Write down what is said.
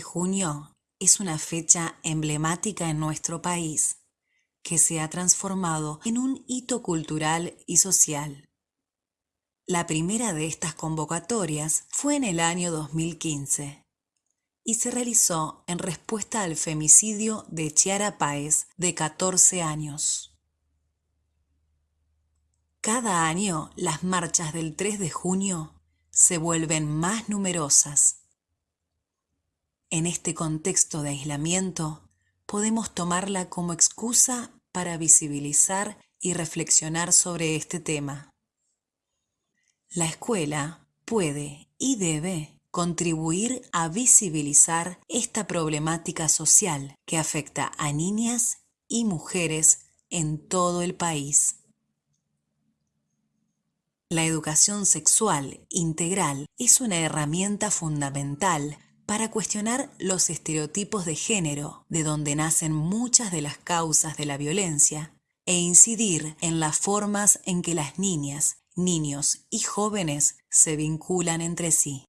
junio es una fecha emblemática en nuestro país que se ha transformado en un hito cultural y social. La primera de estas convocatorias fue en el año 2015 y se realizó en respuesta al femicidio de Chiara Páez, de 14 años. Cada año las marchas del 3 de junio se vuelven más numerosas. En este contexto de aislamiento, podemos tomarla como excusa para visibilizar y reflexionar sobre este tema. La escuela puede y debe contribuir a visibilizar esta problemática social que afecta a niñas y mujeres en todo el país. La educación sexual integral es una herramienta fundamental para cuestionar los estereotipos de género, de donde nacen muchas de las causas de la violencia, e incidir en las formas en que las niñas, niños y jóvenes se vinculan entre sí.